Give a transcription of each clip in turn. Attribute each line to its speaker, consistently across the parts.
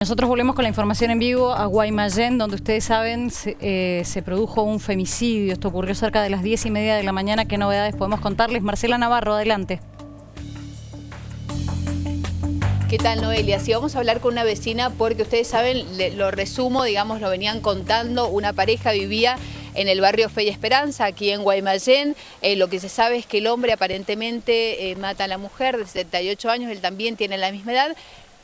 Speaker 1: Nosotros volvemos con la información en vivo a Guaymallén, donde ustedes saben se, eh, se, produjo un femicidio. Esto ocurrió cerca de las 10 y media de la mañana. ¿Qué novedades podemos contarles? Marcela Navarro, adelante.
Speaker 2: ¿Qué tal, Noelia? Si vamos a hablar con una vecina porque ustedes saben, lo resumo, digamos, lo venían contando, una pareja vivía en el barrio Fe y Esperanza, aquí en Guaymallén. Eh, lo que se sabe es que el hombre aparentemente eh, mata a la mujer de 78 años, él también tiene la misma edad,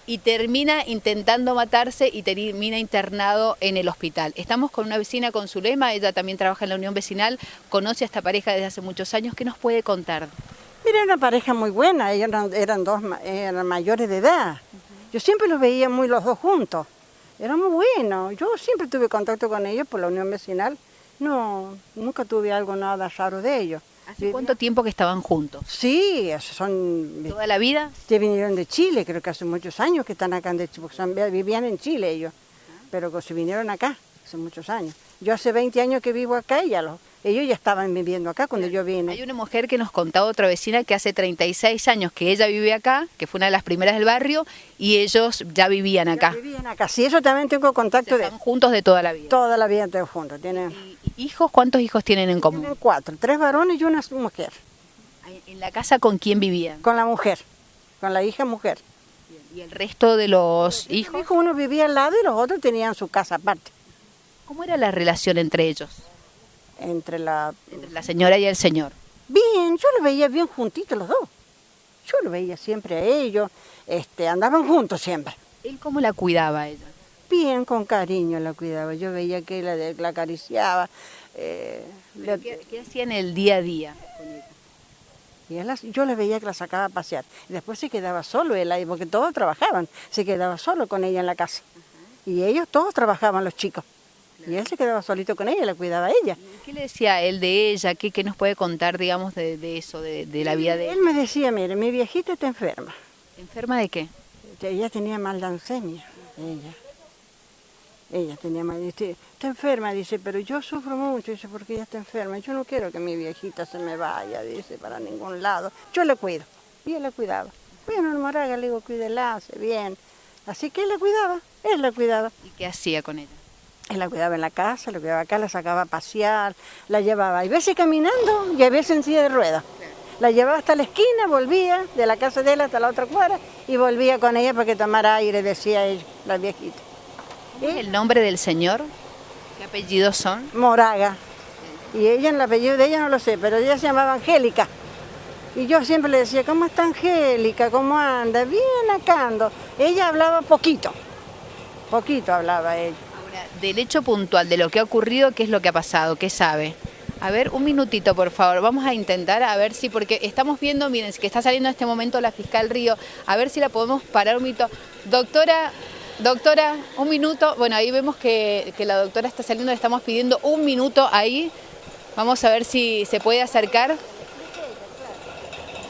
Speaker 2: y termina intentando matarse y termina internado en el hospital. Estamos con una vecina con Zulema, ella también trabaja en la Unión Vecinal, conoce a esta pareja desde hace muchos años. ¿Qué nos puede contar?
Speaker 3: Mira, era una pareja muy buena, ellos eran, dos eran mayores de edad. Yo siempre los veía muy los dos juntos. Era muy bueno. Yo siempre tuve contacto con ellos por la Unión Vecinal. No, nunca tuve algo nada raro de ellos.
Speaker 2: ¿Hace cuánto tiempo que estaban juntos?
Speaker 3: Sí, son...
Speaker 2: ¿Toda la vida?
Speaker 3: Que vinieron de Chile, creo que hace muchos años que están acá, de, porque vivían en Chile ellos, pero se vinieron acá hace muchos años. Yo hace 20 años que vivo acá y ya los, ellos ya estaban viviendo acá cuando yo vine.
Speaker 2: Hay una mujer que nos contaba otra vecina que hace 36 años que ella vive acá, que fue una de las primeras del barrio, y ellos ya vivían acá.
Speaker 3: Ya vivían acá, sí, eso también tengo contacto de...
Speaker 2: juntos de toda la vida.
Speaker 3: Toda la vida están juntos, tienen...
Speaker 2: ¿Hijos? ¿Cuántos hijos tienen en común?
Speaker 3: Tienen cuatro, tres varones y una mujer.
Speaker 2: ¿En la casa con quién vivían?
Speaker 3: Con la mujer, con la hija mujer.
Speaker 2: ¿Y el resto de los hijos?
Speaker 3: hijos uno vivía al lado y los otros tenían su casa aparte.
Speaker 2: ¿Cómo era la relación entre ellos?
Speaker 3: Entre la...
Speaker 2: Entre la señora y el señor.
Speaker 3: Bien, yo los veía bien juntitos los dos. Yo los veía siempre a ellos, este, andaban juntos siempre.
Speaker 2: ¿Él cómo la cuidaba a ella?
Speaker 3: Bien, con cariño la cuidaba. Yo veía que la, la acariciaba.
Speaker 2: Eh, ¿Qué, hacía en el día a día
Speaker 3: Y yo le veía que la sacaba a pasear. Después se quedaba solo él ahí, porque todos trabajaban. Se quedaba solo con ella en la casa. Y ellos todos trabajaban, los chicos. Y él se quedaba solito con ella, la cuidaba ella.
Speaker 2: ¿Qué le decía él de ella? ¿Qué, qué nos puede contar, digamos, de, de eso, de, de, la vida de
Speaker 3: él? Él me decía, mire, mi viejita está enferma.
Speaker 2: ¿Enferma de qué?
Speaker 3: Ella tenía mal ella. Ella tenía mal, dice, está enferma, dice, pero yo sufro mucho, dice, porque ella está enferma. Yo no quiero que mi viejita se me vaya, dice, para ningún lado. Yo le cuido. Y él la cuidaba. Bueno, el Moraga le digo, cuídela, hace bien. Así que él la cuidaba, él la cuidaba.
Speaker 2: ¿Y qué hacía con ella?
Speaker 3: Él la cuidaba en la casa, la cuidaba acá, la sacaba a pasear, la llevaba, a veces caminando y a veces en silla de ruedas. La llevaba hasta la esquina, volvía de la casa de él hasta la otra cuadra y volvía con ella para que tomara aire, decía ella, la viejita.
Speaker 2: ¿Es el nombre del señor? ¿Qué apellidos son?
Speaker 3: Moraga. Y ella, el apellido de ella no lo sé, pero ella se llamaba Angélica. Y yo siempre le decía, ¿cómo está Angélica? ¿Cómo anda? Bien acá ando. Ella hablaba poquito, poquito hablaba ella.
Speaker 2: Ahora, del hecho puntual, de lo que ha ocurrido, ¿qué es lo que ha pasado? ¿Qué sabe? A ver, un minutito, por favor. Vamos a intentar, a ver si, porque estamos viendo, miren, que está saliendo en este momento la fiscal Río, a ver si la podemos parar un minuto. Doctora, Doctora, un minuto. Bueno, ahí vemos que, la doctora está saliendo, le estamos pidiendo un minuto ahí. Vamos a ver si se puede acercar.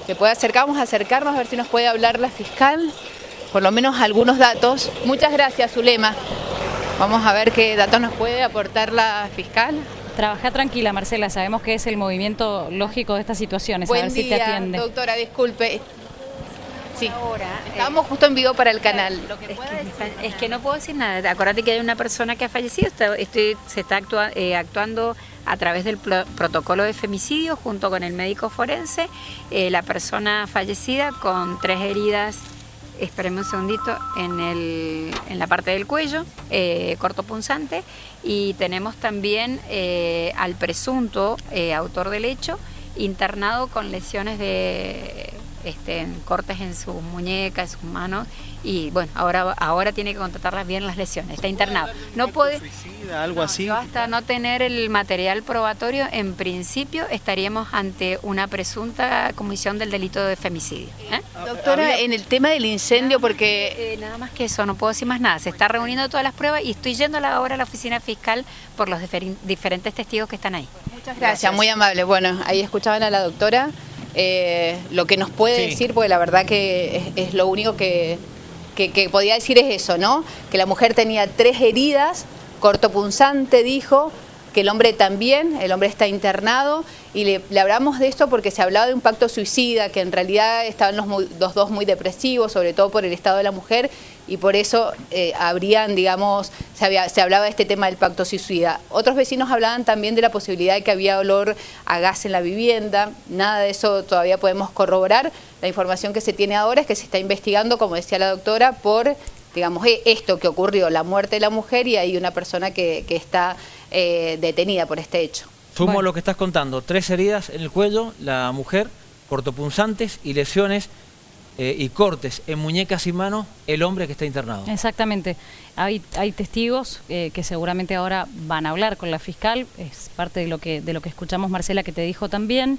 Speaker 2: Se puede acercar, vamos a acercarnos a ver si nos puede hablar la fiscal, por lo menos algunos datos. Muchas gracias, Zulema. Vamos a ver qué datos nos puede aportar la fiscal.
Speaker 1: Trabaja tranquila, Marcela, sabemos que es el movimiento lógico de estas situaciones,
Speaker 2: Buen
Speaker 1: a ver
Speaker 2: día,
Speaker 1: si te atiende.
Speaker 2: doctora, disculpe. Sí,
Speaker 4: ahora.
Speaker 2: Estábamos justo en vivo para el canal.
Speaker 4: es, que, no puedo decir nada. Acuérdate que hay una persona que ha fallecido. Estoy, se está eh, actuando a través del protocolo de femicidio junto con el médico forense. Eh, la persona fallecida con tres heridas esperemos un segundito, en, el, en la parte del cuello, eh, corto punzante, y tenemos también al presunto autor del hecho internado con lesiones de este, cortes en sus muñecas, en sus manos y bueno, ahora ahora tiene que contratarlas bien las lesiones, está internado. No puede
Speaker 5: algo así.
Speaker 4: Hasta no tener el material probatorio, en principio estaríamos ante una presunta comisión del delito de femicidio.
Speaker 2: ¿eh? Doctora, en el tema del incendio, porque...
Speaker 4: Eh, nada más que eso, no puedo decir más nada. Se está reuniendo todas las pruebas y estoy yendo ahora a la oficina fiscal por los diferentes testigos que están ahí.
Speaker 2: Muchas gracias, muy amable. Bueno, ahí escuchaban a la doctora. Eh, lo que nos puede decir, porque la verdad que es, lo único que, podía decir es eso, ¿no? Que la mujer tenía tres heridas, cortopunzante dijo, que el hombre también, el hombre está internado, y le, hablamos de esto porque se hablaba de un pacto suicida, que en realidad estaban los, los, dos muy depresivos, sobre todo por el estado de la mujer, y por eso eh, habrían, digamos, se, había, se, hablaba de este tema del pacto suicida. Otros vecinos hablaban también de la posibilidad de que había olor a gas en la vivienda, nada de eso todavía podemos corroborar. La información que se tiene ahora es que se está investigando, como decía la doctora, por digamos, e, esto que ocurrió, la muerte de la mujer y hay una persona que, que está eh, detenida por este hecho.
Speaker 5: Sumo bueno. lo que estás contando, tres heridas en el cuello, la mujer, cortopunzantes y lesiones eh, y cortes en muñecas y manos el hombre que está internado.
Speaker 1: Exactamente. Hay, hay testigos eh, que seguramente ahora van a hablar con la fiscal, es parte de lo que, de lo que escuchamos Marcela que te dijo también.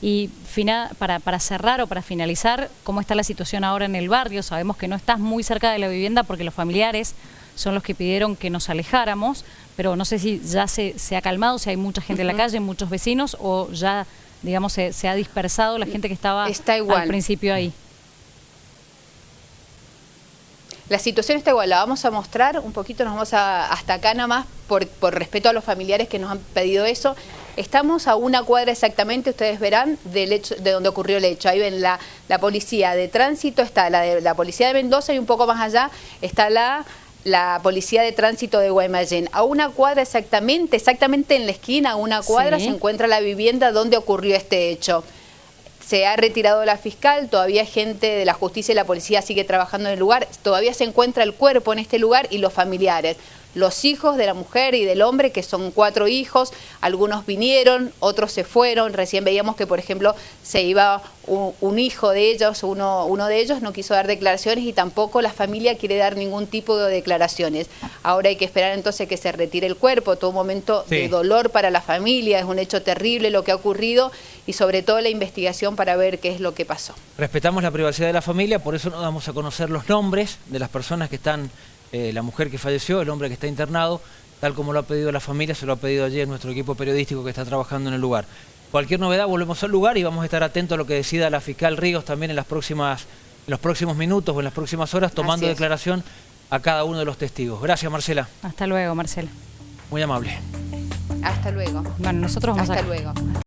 Speaker 1: Y final, para, para cerrar o para finalizar, ¿cómo está la situación ahora en el barrio? Sabemos que no estás muy cerca de la vivienda porque los familiares son los que pidieron que nos alejáramos, pero no sé si ya se, se ha calmado, si hay mucha gente en la calle, muchos vecinos, o ya, digamos, se, se ha dispersado la gente que estaba
Speaker 2: está igual.
Speaker 1: al principio ahí.
Speaker 2: La situación está igual, la vamos a mostrar un poquito, nos vamos a, hasta acá nada más por, por, respeto a los familiares que nos han pedido eso. Estamos a una cuadra exactamente, ustedes verán, del hecho, de donde ocurrió el hecho. Ahí ven la, la policía de tránsito, está la, de, la policía de Mendoza y un poco más allá está la la policía de tránsito de Guaymallén. A una cuadra exactamente, exactamente en la esquina, a una cuadra, sí. se encuentra la vivienda donde ocurrió este hecho. Se ha retirado la fiscal, todavía gente de la justicia y la policía sigue trabajando en el lugar, todavía se encuentra el cuerpo en este lugar y los familiares los hijos de la mujer y del hombre, que son cuatro hijos, algunos vinieron, otros se fueron, recién veíamos que por ejemplo se iba un, un hijo de ellos, uno, uno de ellos no quiso dar declaraciones y tampoco la familia quiere dar ningún tipo de declaraciones. Ahora hay que esperar entonces que se retire el cuerpo, todo un momento sí. de dolor para la familia, es un hecho terrible lo que ha ocurrido y sobre todo la investigación para ver qué es lo que pasó.
Speaker 5: Respetamos la privacidad de la familia, por eso no damos a conocer los nombres de las personas que están eh, la mujer que falleció, el hombre que está internado, tal como lo ha pedido la familia, se lo ha pedido ayer nuestro equipo periodístico que está trabajando en el lugar. Cualquier novedad, volvemos al lugar y vamos a estar atentos a lo que decida la fiscal Ríos también en, las próximas, en los próximos minutos o en las próximas horas, tomando declaración a cada uno de los testigos. Gracias, Marcela.
Speaker 1: Hasta luego, Marcela.
Speaker 5: Muy amable.
Speaker 2: Hasta luego.
Speaker 1: Bueno, nosotros vamos
Speaker 2: Hasta
Speaker 1: a...
Speaker 2: luego.